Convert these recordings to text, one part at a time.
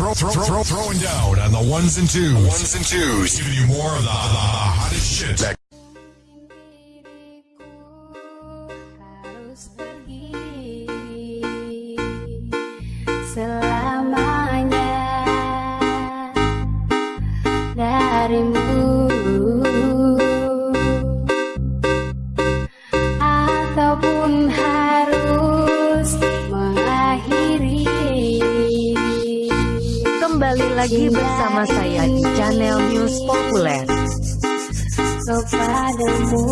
Throw, throw, throw, throwing down on the ones and twos. ones and twos. Giving you more of the, the hottest shit. Selamanya darimu lagi bersama saya di channel News Populer. kepadamu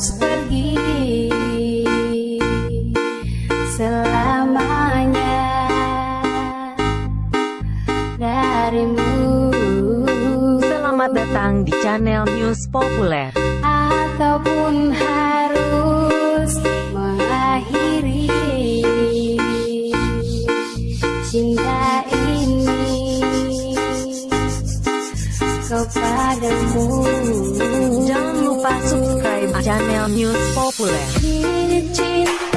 harus pergi selamanya darimu Selamat datang di channel News Populer. ataupun harus mengakhiri cinta ini kepadamu. Lupa subscribe channel News Populer.